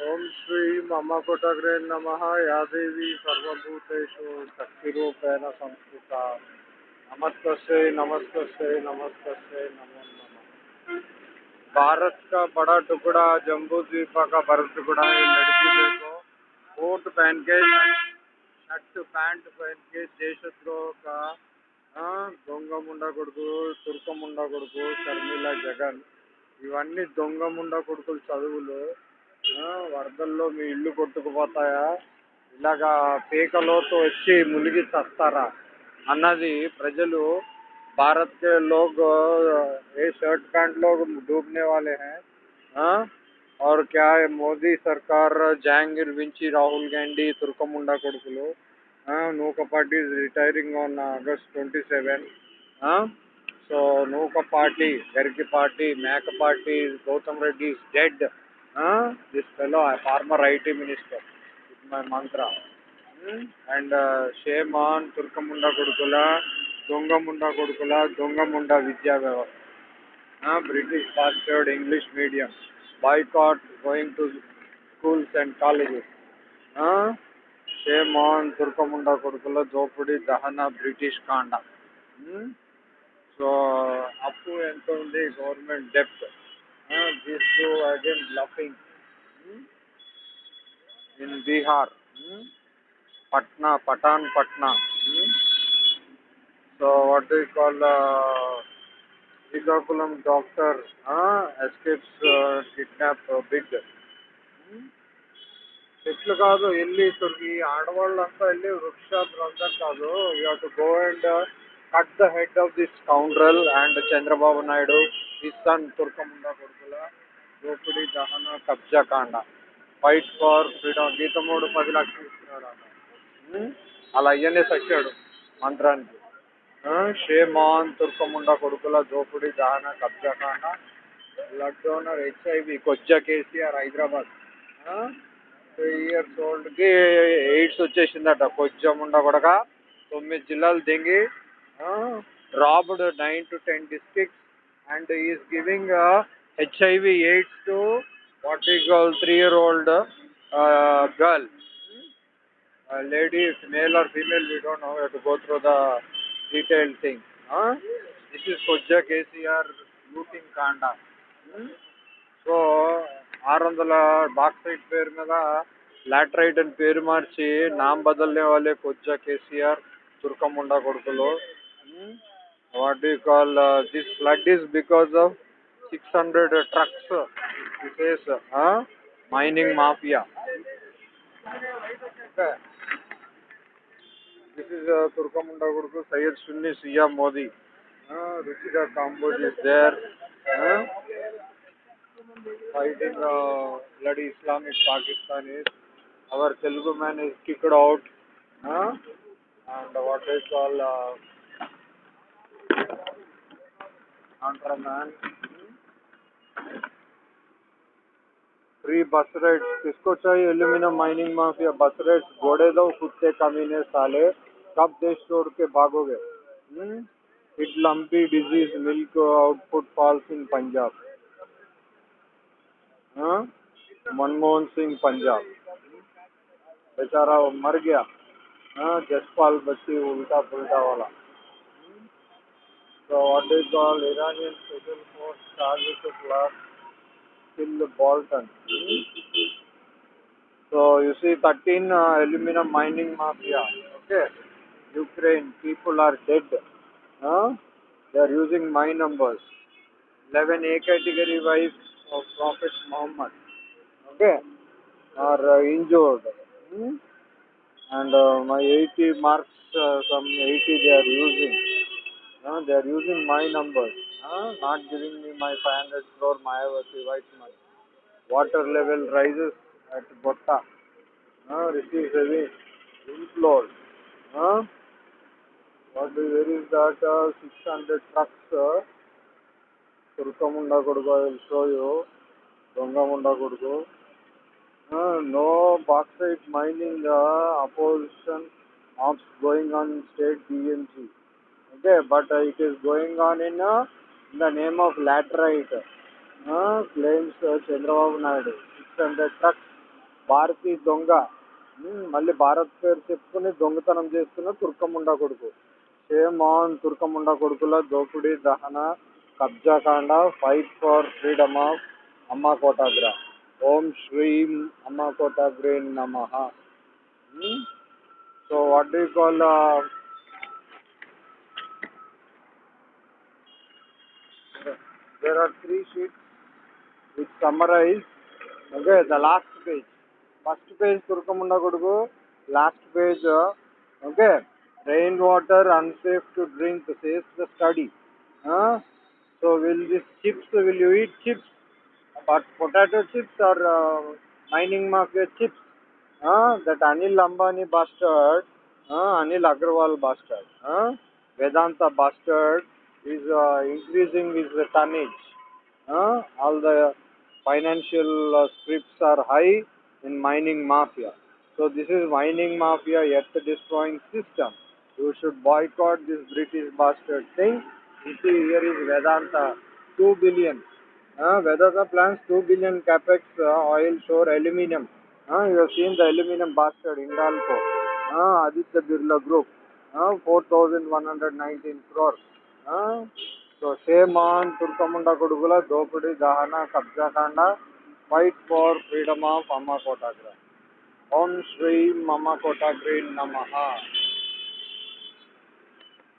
ఓం శ్రీ మమ కొటగ్రే నమ యాదేవి సర్వభూతేషు శక్తిరూపేణ సంస్థిత नमस्ते नमस्ते नमस्ते नमो नमः भारत का बड़ा टुकड़ा जम्बू द्वीप का बड़ा टुकड़ा है लड़की देखो कोट पहन के शर्ट पैंट पहन के देशद्रोह का దొంగ ముండ కొడుకు తుర్క ముండ కొడుకు షర్మిల జగన్ ఇవన్నీ దొంగ ముండ కొడుకులు చదువులు ఆ, వరదల్లో మీ ఇల్లు కొట్టుకుపోతాయా ఇలాగా పీకలోతో వచ్చి మునిగి చస్తారా అన్నది ప్రజలు భారత్ के लोग ये शर्ट पैंट लोग डूबने वाले हैं हाँ और क्या है మోదీ సర్కార్ జహాంగీర్ వించి రాహుల్ గాంధీ తుర్కముండా కొడుకులు నూక party is retiring on August twenty seven so నూక పార్టీ గరికి పార్టీ మేక party Gautam Reddy is dead this fellow former IT minister is my Mantra and shame on తుర్కముండ కొడుకుల దొంగముండ కొడుకుల దొంగముండ విద్యా వ్యవస్థ British bastard English medium boycott going to schools and colleges shame on తుర్కముండ కొడుకుల దోపిడీ దహన బ్రిటిష్ కాండ సో అప్పు ఎంత ఉంది government డెప్ట్ this to again bluffing in Bihar Patna, Patan Patna. Hmm? So what do you call uh, Srikakulam doctor uh, escapes uh, kidnap uh, bid. Hmm? చెట్లు కాదు వెళ్ళి ఇక్కడికి ఆడవాళ్ళంతా వెళ్ళి వృక్షాలందరూ కాదు you have to go and cut the head of this scoundrel and Chandrababu Naidu ఈ son తుర్కముండ కొడుకుల దోపిడీ దహన కబ్జా కాండ. ఫైట్ ఫార్ ఫ్రీడమ్ గీతమూడు పది లక్షలు ఉమ్, అలా అయ్యనే సచ్చాడు మంత్రానికి. షేమాన్ తుర్కముండ కొడుకుల దోపిడీ దహన కబ్జా కాండ బ్లడ్ డోనర్ హెచ్ఐవి కొజ్జా కేసీఆర్ హైదరాబాద్. త్రీ ఇయర్స్ ఓల్డ్కి ఎయిడ్స్ వచ్చేసిందట. కొజ్జముండ కొడక తొమ్మిది జిల్లాలు దింగి robbed nine to ten districts and is giving HIV AIDS to what ఈ call three year old girl uh, lady, if male or female, we don't know. We have to go through the detailed thing. Huh? This is Kojja KCR looting Kanda. Hmm? So ఆరు వందల bauxite పేరు మీద laterite అని పేరు మార్చి నామ్ బదల్నే వాళ్ళే కొజ్జా కేసీఆర్ తుర్కముండా కొడుకులు what you call this flood is because of 600 trucks it is uh, mining mafia okay. this is uh, turkamunda gurku sayed sunni sia modi uh, ruchika kamboj is there uh, fighting uh, bloody islamic pakistanis our telugu man is kicked out uh, and what they call uh, counter man free bastards किसको चाहिए? Aluminium mining mafia बस rates घोड़े दो, कुत्ते कमीने, साले। कब देश छोड़ के भागोगे? It lumpy disease milk output falls in Punjab? Manmohan Singh, Punjab. बेचारा मर गया। हाँ जसपाल बच्ची उल्टा पुलटा वाला। So what called Iranian special force charges to blast kill Bolton. So you see 13 uh, aluminum mining mafia. Okay. Ukraine people are dead. Huh? They are using my numbers. 11 A category wives of Prophet Muhammad. Okay. Are uh, injured. Hmm? And uh, my 80 marks, uh, some 80 they are using. Uh, they are using my numbers. Uh, not giving me my 500 crore Mayavati white money. Water level rises at Botta. Uh, receives heavy inflows. Uh, what is, where is that uh, 600 trucks? Uh, Turkamunda Kodugu, I will show you. Dongamunda Kodugu. Uh, no bauxite mining uh, opposition ops going on in state DMC. Okay, but uh, it is going on in, uh, in the name of laterite. Uh, claims uh, Chandrababu Naidu. 600 trucks Bharati దొంగ hmm, మళ్ళీ భారత్ పేరు చెప్పుకుని దొంగతనం చేస్తున్న తుర్కముండా కొడుకు shame on తుర్కముండా కొడుకుల దోపిడీ దహన కబ్జా కాండ ఫైట్ ఫర్ ఫ్రీడమ్ ఆఫ్ అమ్మ కోటాగ్ర ఓం శ్రీం అమ్మ కోటాగ్రే నమ so what do call there are three sheets which summarize. Okay the last page. First page turkamunda kodugu last page uh, okay. Rainwater unsafe to drink says the study. Huh? so will this chips will you eat chips? But potato chips or uh, mining market chips. Huh? that anil ambani bastard. Uh, anil agarwal bastard. Huh? vedanta bastard is uh, increasing his tonnage uh, all the financial uh, scripts are high in mining mafia. So this is mining mafia earth destroying system. You should boycott this British bastard thing. You see here is Vedanta, 2 billion. Uh, Vedanta plans 2 billion capex uh, oil shore aluminium. Uh, you have seen the aluminium bastard Indalco. Uh, Aditya Birla Group. Uh, 4,119 crores. Uh, so same on తుర్కముండ కొడుకుల దోపిడీ దహన కబ్జా కాండ fight for freedom of అమ్మ కోటాగ్ర ఓం శ్రీ అమ్మ కోటాగ్రీ నమ